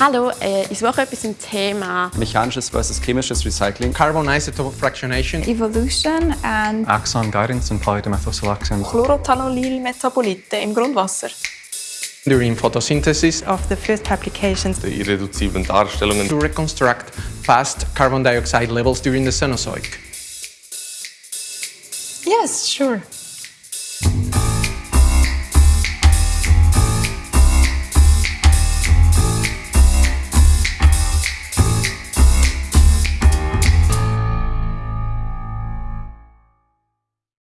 Hallo, äh, ich suche etwas zum Thema Mechanisches versus chemisches Recycling. Carbon isotope fractionation. Evolution and Axon guidance and polydimethylsiloxane. Chlorothalonilmetabolite im Grundwasser. During photosynthesis Of the first applications. the irreduziblen Darstellungen to reconstruct past carbon dioxide levels during the Cenozoic. Yes, sure.